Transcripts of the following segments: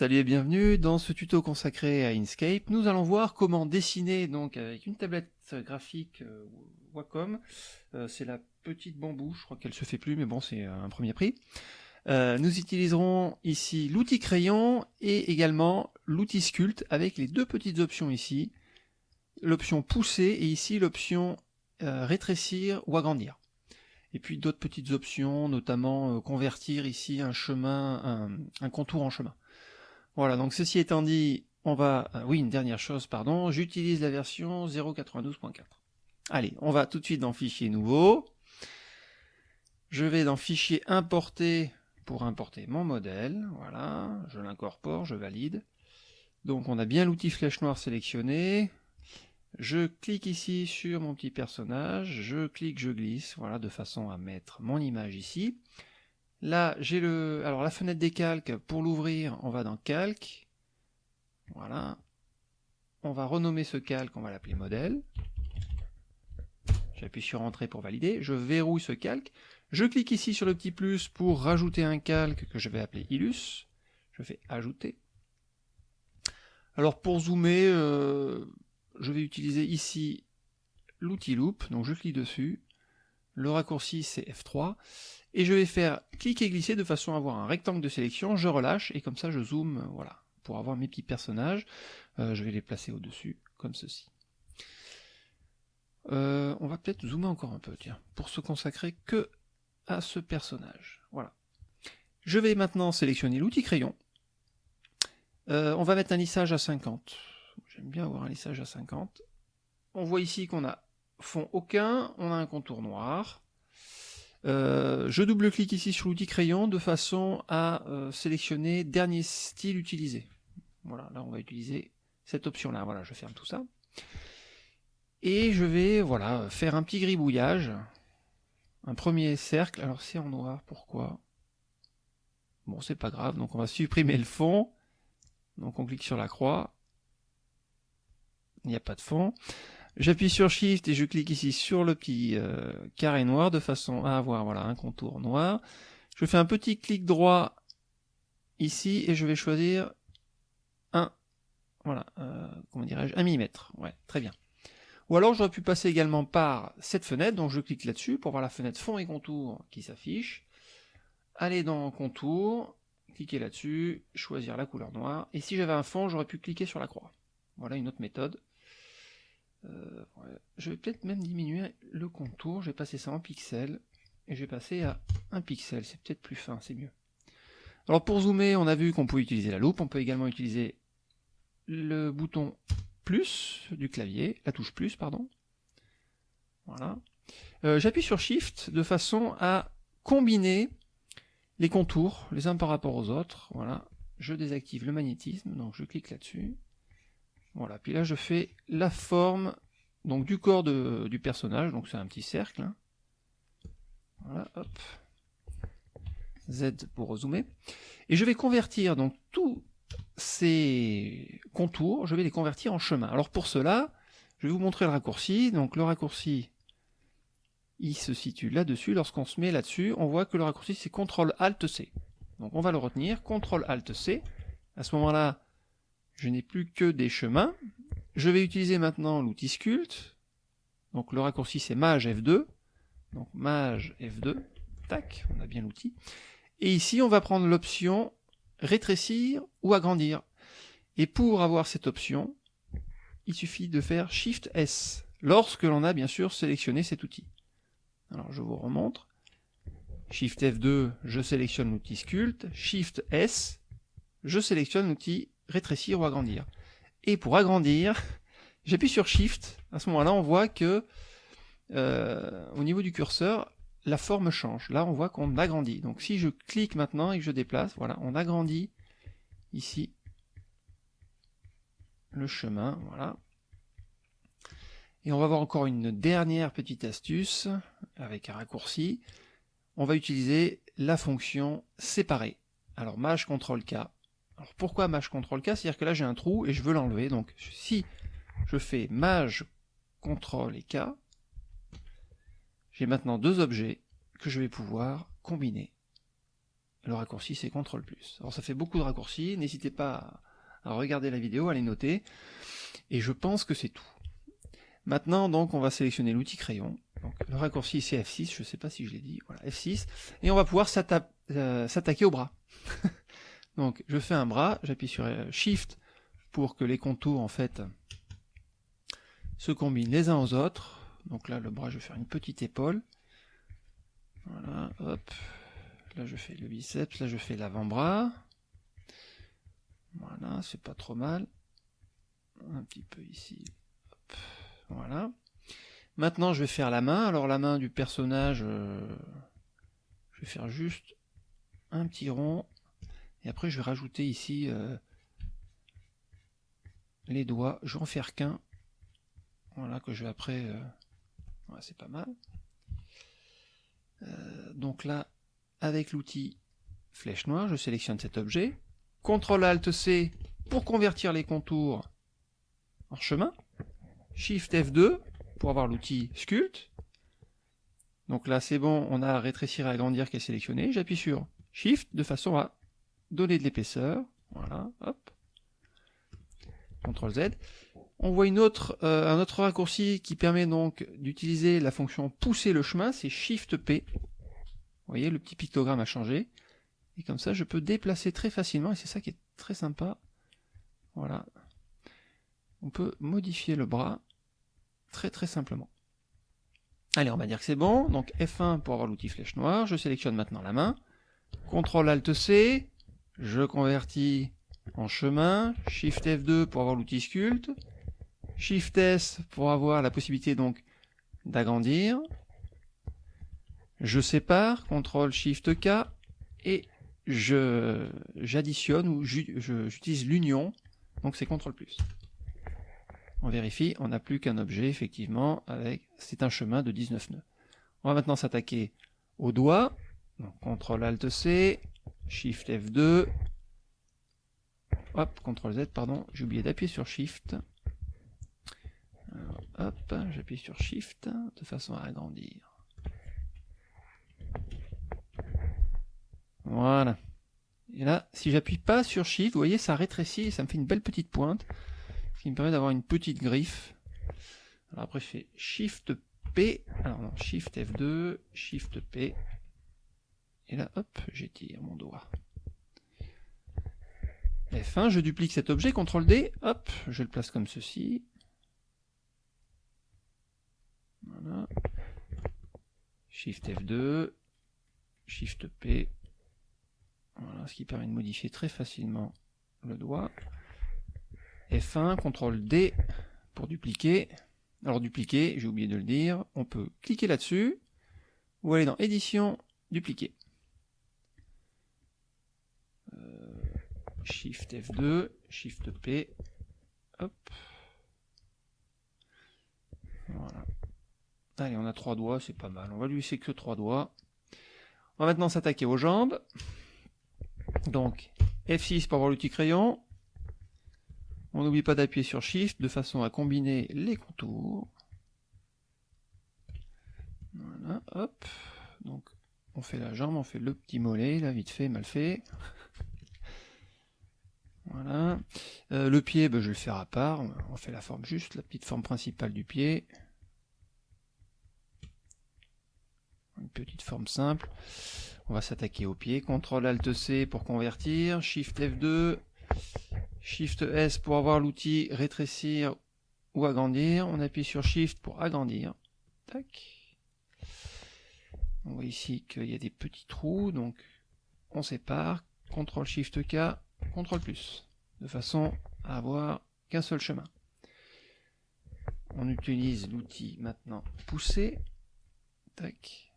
Salut et bienvenue dans ce tuto consacré à Inkscape. Nous allons voir comment dessiner donc avec une tablette graphique euh, Wacom. Euh, c'est la petite bambou, je crois qu'elle se fait plus, mais bon c'est un premier prix. Euh, nous utiliserons ici l'outil crayon et également l'outil sculpt avec les deux petites options ici. L'option pousser et ici l'option rétrécir ou agrandir. Et puis d'autres petites options, notamment convertir ici un chemin, un contour en chemin. Voilà, donc ceci étant dit, on va... Euh, oui, une dernière chose, pardon, j'utilise la version 0.92.4. Allez, on va tout de suite dans Fichier nouveau. Je vais dans Fichier importer pour importer mon modèle. Voilà, je l'incorpore, je valide. Donc on a bien l'outil flèche noire sélectionné. Je clique ici sur mon petit personnage, je clique, je glisse, voilà, de façon à mettre mon image ici. Là, j'ai le, alors la fenêtre des calques, pour l'ouvrir, on va dans calque. Voilà. On va renommer ce calque, on va l'appeler modèle. J'appuie sur entrée pour valider. Je verrouille ce calque. Je clique ici sur le petit plus pour rajouter un calque que je vais appeler Illus. Je fais ajouter. Alors pour zoomer, euh, je vais utiliser ici l'outil loop. Donc je clique dessus. Le raccourci c'est F3 et je vais faire cliquer et glisser de façon à avoir un rectangle de sélection, je relâche, et comme ça je zoome, euh, voilà, pour avoir mes petits personnages, euh, je vais les placer au-dessus, comme ceci. Euh, on va peut-être zoomer encore un peu, tiens, pour se consacrer que à ce personnage, voilà. Je vais maintenant sélectionner l'outil crayon, on va mettre un lissage à 50, j'aime bien avoir un lissage à 50, on voit ici qu'on a fond aucun, on a un contour noir, euh, je double-clique ici sur l'outil crayon de façon à euh, sélectionner dernier style utilisé. Voilà, là on va utiliser cette option-là. Voilà, je ferme tout ça. Et je vais voilà faire un petit gribouillage. Un premier cercle. Alors c'est en noir, pourquoi? Bon, c'est pas grave, donc on va supprimer le fond. Donc on clique sur la croix. Il n'y a pas de fond. J'appuie sur Shift et je clique ici sur le petit euh, carré noir de façon à avoir voilà un contour noir. Je fais un petit clic droit ici et je vais choisir un, voilà, euh, dirais-je, un millimètre. Très bien. Ou alors j'aurais pu passer également par cette fenêtre, donc je clique là-dessus pour voir la fenêtre fond et contour qui s'affiche. Aller dans contour, cliquer là-dessus, choisir la couleur noire. Et si j'avais un fond, j'aurais pu cliquer sur la croix. Voilà une autre méthode. Euh, je vais peut-être même diminuer le contour, je vais passer ça en pixels, et je vais passer à un pixel, c'est peut-être plus fin, c'est mieux. Alors pour zoomer, on a vu qu'on pouvait utiliser la loupe, on peut également utiliser le bouton plus du clavier, la touche plus, pardon. Voilà. Euh, j'appuie sur Shift de façon à combiner les contours les uns par rapport aux autres. Voilà. Je désactive le magnétisme, donc je clique là-dessus. Voilà, puis là je fais la forme donc du corps du personnage, donc c'est un petit cercle. Hein. Voilà, hop. Z pour zoomer. Et je vais convertir donc tous ces contours, je vais les convertir en chemin. Alors pour cela, je vais vous montrer le raccourci. Donc le raccourci, il se situe là-dessus. Lorsqu'on se met là-dessus, on voit que le raccourci c'est CTRL-ALT-C. Donc on va le retenir, CTRL-ALT-C. À ce moment-là, je n'ai plus que des chemins. Je vais utiliser maintenant l'outil Sculpt. Donc le raccourci c'est Maj F2. Donc Maj F2. Tac, on a bien l'outil. Et ici on va prendre l'option rétrécir ou agrandir. Et pour avoir cette option, il suffit de faire Shift S, lorsque l'on a bien sûr sélectionné cet outil. Alors je vous remontre. Shift F2, je sélectionne l'outil Sculpt. Shift S, je sélectionne l'outil rétrécir ou agrandir. Et pour agrandir, j'appuie sur Shift, à ce moment-là on voit que euh, au niveau du curseur, la forme change. Là on voit qu'on agrandit. Donc si je clique maintenant et que je déplace, voilà, on agrandit ici le chemin, voilà. Et on va voir encore une dernière petite astuce avec un raccourci. On va utiliser la fonction séparer. Alors Maj CTRL K alors pourquoi Maj CTRL K C'est-à-dire que là j'ai un trou et je veux l'enlever. Donc si je fais Maj CTRL et K, j'ai maintenant deux objets que je vais pouvoir combiner. le raccourci c'est CTRL plus. Alors ça fait beaucoup de raccourcis, n'hésitez pas à regarder la vidéo, à les noter, et je pense que c'est tout. Maintenant donc on va sélectionner l'outil crayon, donc, le raccourci c'est F6, je ne sais pas si je l'ai dit, voilà F6, et on va pouvoir euh, s'attaquer au bras. donc je fais un bras, j'appuie sur euh, Shift pour que les contours en fait se combinent les uns aux autres. Donc là le bras je vais faire une petite épaule. Voilà, hop, Là, je fais le biceps, là, je fais l'avant-bras. Voilà, c'est pas trop mal. Un petit peu ici. Voilà. Maintenant, je vais faire la main. Alors, la main du personnage, euh, je vais faire juste un petit rond. Et après, je vais rajouter ici euh, les doigts. Je vais en faire qu'un. Voilà, que je vais après... Euh, c'est pas mal. donc là, avec l'outil flèche noire, je sélectionne cet objet. CTRL ALT C pour convertir les contours en chemin. Shift F2 pour avoir l'outil sculpt. Donc là c'est bon, on a rétrécir et agrandir qui est sélectionné. J'appuie sur Shift de façon à donner de l'épaisseur. Voilà, hop. CTRL Z. On voit euh, un autre raccourci qui permet donc d'utiliser la fonction pousser le chemin, c'est Shift P. Vous voyez, le petit pictogramme a changé. Et comme ça, je peux déplacer très facilement, et c'est ça qui est très sympa. Voilà. On peut modifier le bras très très simplement. Allez, on va dire que c'est bon. Donc F1 pour avoir l'outil flèche noire. Je sélectionne maintenant la main. CTRL ALT C. Je convertis en chemin. Shift F2 pour avoir l'outil sculpte. Shift S pour avoir la possibilité donc d'agrandir je sépare, CTRL SHIFT K, et j'additionne ou j'utilise l'union, donc c'est CTRL. On vérifie, on n'a plus qu'un objet, effectivement, c'est un chemin de 19 nœuds. On va maintenant s'attaquer au doigt, CTRL ALT C, SHIFT F2, hop, CTRL Z, pardon, j'ai oublié d'appuyer sur SHIFT. hop, j'appuie sur SHIFT de façon à agrandir. Voilà. Et là, si j'appuie pas sur Shift, vous voyez, ça rétrécit et ça me fait une belle petite pointe, ce qui me permet d'avoir une petite griffe. Alors après, je fais Shift P, alors non, Shift F2, Shift P, et là, hop, j'étire mon doigt. F1, je duplique cet objet, CTRL D, hop, je le place comme ceci. Voilà. Shift F2, Shift P, voilà, ce qui permet de modifier très facilement le doigt. F1, CTRL D pour dupliquer. Alors dupliquer, j'ai oublié de le dire, on peut cliquer là-dessus, ou aller dans édition, dupliquer. Shift F2, Shift P, hop. Voilà. Allez, on a trois doigts, c'est pas mal. On va lui laisser que trois doigts. On va maintenant s'attaquer aux jambes. Donc, F6 pour avoir l'outil crayon. On n'oublie pas d'appuyer sur Shift de façon à combiner les contours. Voilà, hop. Donc, on fait la jambe, on fait le petit mollet, là, vite fait, mal fait. Euh, le pied, ben, je vais le faire à part. On fait la forme juste, la petite forme principale du pied. Une petite forme simple. On va s'attaquer au pied. CTRL ALT C pour convertir. Shift F2. Shift S pour avoir l'outil rétrécir ou agrandir. On appuie sur Shift pour agrandir. Tac. On voit ici qu'il y a des petits trous, donc on sépare. CTRL SHIFT K, CTRL plus, de façon à avoir qu'un seul chemin. On utilise l'outil maintenant pousser. Tac.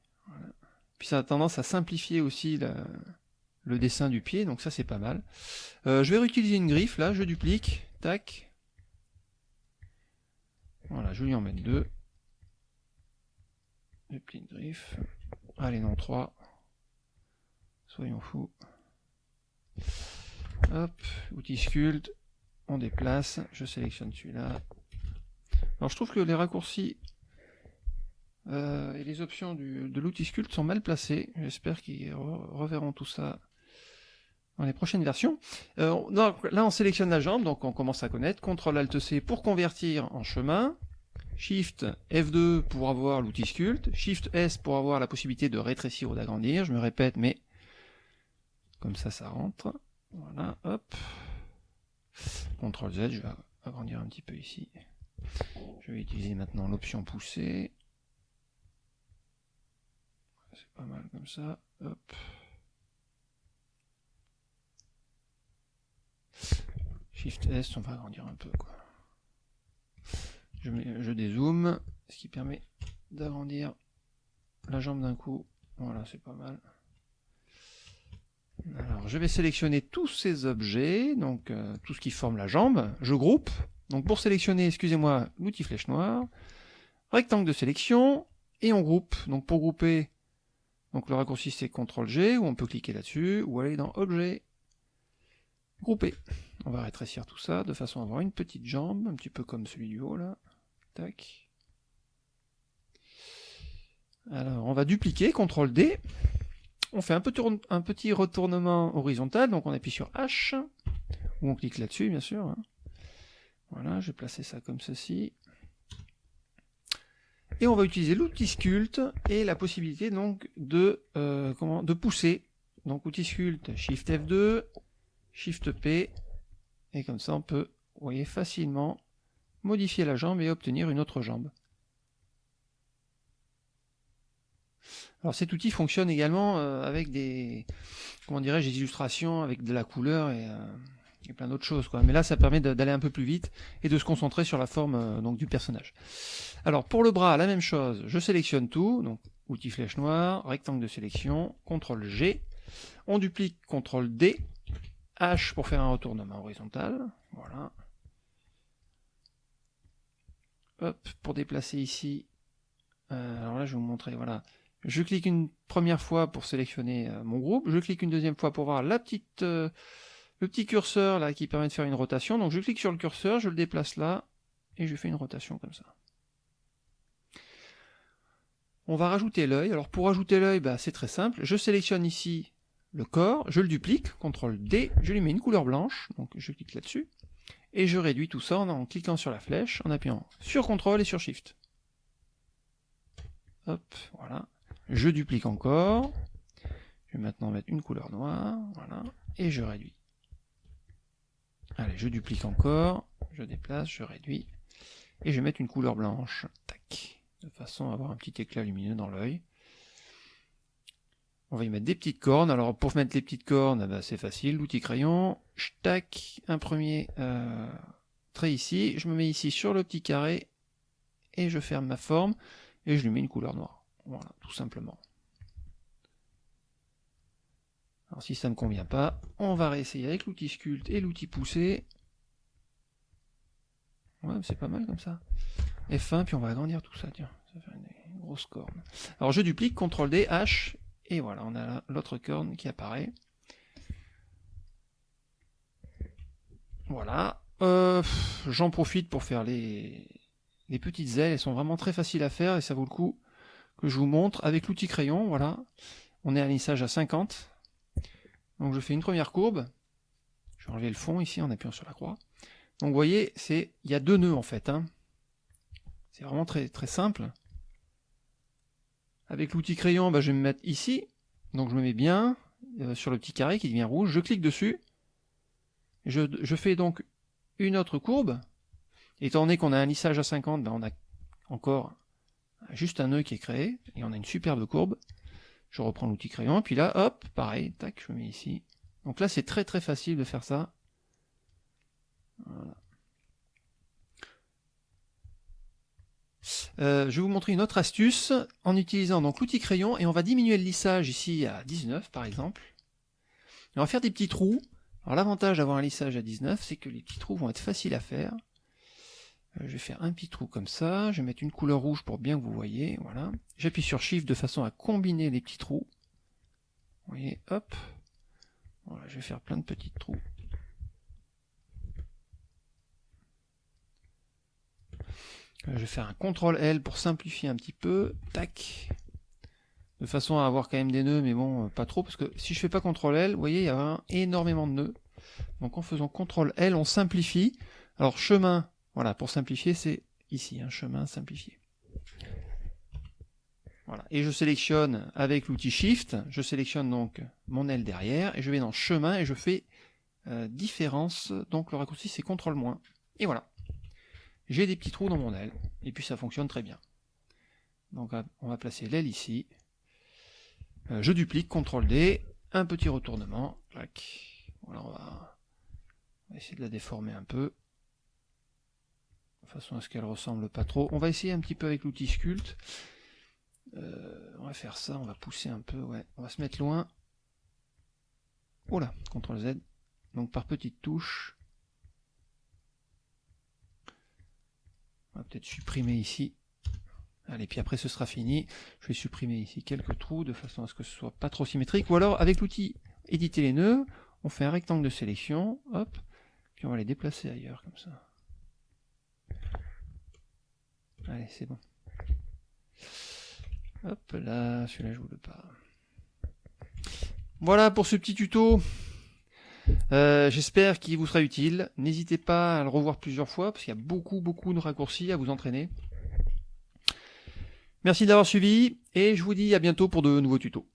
Puis ça a tendance à simplifier aussi le dessin du pied, donc ça c'est pas mal. Euh, je vais réutiliser une griffe, là, je duplique, tac. Voilà, je lui en mettre deux. Duplique griffe. Allez, non, trois. Soyons fous. Hop, outil sculpte, on déplace, je sélectionne celui-là. Alors je trouve que les raccourcis euh, et les options de l'outil sculpt sont mal placées. J'espère qu'ils reverront tout ça dans les prochaines versions. Euh, là, on sélectionne la jambe, donc on commence à connaître. CTRL-ALT-C pour convertir en chemin. Shift F2 pour avoir l'outil sculpte. Shift S pour avoir la possibilité de rétrécir ou d'agrandir. Je me répète, mais comme ça, ça rentre. Voilà, hop. CTRL Z, je vais agrandir un petit peu ici. Je vais utiliser maintenant l'option poussée. C'est pas mal comme ça. Shift S, on va agrandir un peu. Je, je dézoome, ce qui permet d'agrandir la jambe d'un coup. Voilà, c'est pas mal. Alors, je vais sélectionner tous ces objets, donc euh, tout ce qui forme la jambe. Je groupe. Donc pour sélectionner, excusez-moi, l'outil flèche noire, rectangle de sélection, et on groupe. Donc pour grouper, donc le raccourci c'est CTRL G, ou on peut cliquer là-dessus, ou aller dans Objet, Grouper. On va rétrécir tout ça de façon à avoir une petite jambe, un petit peu comme celui du haut là. Tac. Alors on va dupliquer, CTRL D. On fait un petit, retournement horizontal, donc on appuie sur H, ou on clique là-dessus bien sûr. Hein. Voilà, je vais placer ça comme ceci. Et on va utiliser l'outil sculpte et la possibilité donc de, euh, pousser. Donc outil sculpte, Shift F2, Shift P, et comme ça on peut, facilement modifier la jambe et obtenir une autre jambe. Alors cet outil fonctionne également euh, avec des, comment dirais-je, des illustrations avec de la couleur et, euh, plein d'autres choses. Quoi. Mais là, ça permet d'aller un peu plus vite et de se concentrer sur la forme euh, donc du personnage. Alors pour le bras, la même chose. Je sélectionne tout, donc outil flèche noire, rectangle de sélection, CTRL G. On duplique CTRL D, H pour faire un retournement horizontal. Voilà. Hop, pour déplacer ici. Alors là, je vais vous montrer. Voilà. Je clique une première fois pour sélectionner euh, mon groupe. Je clique une deuxième fois pour voir petite le petit curseur là qui permet de faire une rotation. Donc je clique sur le curseur, je le déplace là, et je fais une rotation comme ça. On va rajouter l'œil. Alors pour rajouter l'œil, bah, c'est très simple. Je sélectionne ici le corps, je le duplique, CTRL D, je lui mets une couleur blanche, donc je clique là-dessus, et je réduis tout ça en, cliquant sur la flèche, en appuyant sur CTRL et sur SHIFT. Hop, voilà. Je duplique encore. Je vais maintenant mettre une couleur noire, voilà, et je réduis. Allez, je duplique encore, je déplace, je réduis, et je vais mettre une couleur blanche, tac, de façon à avoir un petit éclat lumineux dans l'œil. On va y mettre des petites cornes, alors pour mettre les petites cornes, eh ben, c'est facile, l'outil crayon, je tac, un premier euh, trait ici, je me mets ici sur le petit carré, et je ferme ma forme, et je lui mets une couleur noire, voilà, tout simplement. Alors si ça ne convient pas, on va réessayer avec l'outil sculpte et l'outil poussé. Ouais, c'est pas mal comme ça. F1, puis on va agrandir tout ça, tiens. Ça fait une grosse corne. Alors je duplique, CTRL D, H, et voilà, on a l'autre corne qui apparaît. Voilà. Euh, j'en profite pour faire les, les petites ailes, elles sont vraiment très faciles à faire et ça vaut le coup je vous montre avec l'outil crayon, voilà. On est à lissage à 50, donc je fais une première courbe. Je vais enlever le fond ici en appuyant sur la croix. Donc vous voyez, c'est il y a deux nœuds en fait. Hein. C'est vraiment très, très simple. Avec l'outil crayon, bah, je vais me mettre ici. Donc je me mets bien euh, sur le petit carré qui devient rouge. Je clique dessus. Je, je fais donc une autre courbe. Étant donné qu'on a un lissage à 50, bah, on a encore juste un nœud qui est créé. Et on a une superbe courbe. Je reprends l'outil crayon, puis là, hop, pareil, tac, je mets ici. Donc là, c'est très très facile de faire ça. Euh, je vais vous montrer une autre astuce en utilisant donc l'outil crayon et on va diminuer le lissage ici à 19 par exemple. on va faire des petits trous. Alors l'avantage d'avoir un lissage à 19, c'est que les petits trous vont être faciles à faire. Euh, je vais faire un petit trou comme ça, je vais mettre une couleur rouge pour bien que vous voyez, voilà. J'appuie sur Shift de façon à combiner les petits trous. Vous voyez, hop. Voilà, je vais faire plein de petits trous. Euh, je vais faire un CTRL L pour simplifier un petit peu. Tac. de façon à avoir quand même des nœuds, mais bon, pas trop, parce que si je fais pas CTRL L, vous voyez, il y a énormément de nœuds. Donc en faisant CTRL L, on simplifie. Alors chemin, voilà, pour simplifier, c'est ici, un chemin simplifié. Voilà. Et je sélectionne avec l'outil Shift, je sélectionne donc mon L derrière, et je vais dans chemin et je fais euh, différence, donc le raccourci c'est CTRL. Et voilà. J'ai des petits trous dans mon L, et puis ça fonctionne très bien. Donc on va placer l'aile ici. Euh, je duplique, CTRL D, un petit retournement. Voilà, on va, essayer de la déformer un peu. De façon à ce qu'elle ressemble pas trop. On va essayer un petit peu avec l'outil Sculpt. Euh, on va faire ça, on va pousser un peu, ouais. On va se mettre loin. Voilà, CTRL Z. Donc par petites touches. On va peut-être supprimer ici. Allez, puis après ce sera fini. Je vais supprimer ici quelques trous de façon à ce que ce soit pas trop symétrique. Ou alors avec l'outil éditer les nœuds, on fait un rectangle de sélection, hop, puis on va les déplacer ailleurs comme ça. Allez, c'est bon. Hop là, celui-là je vous le pas. Voilà pour ce petit tuto. Euh, j'espère qu'il vous sera utile. N'hésitez pas à le revoir plusieurs fois parce qu'il y a beaucoup beaucoup de raccourcis à vous entraîner. Merci d'avoir suivi et je vous dis à bientôt pour de nouveaux tutos.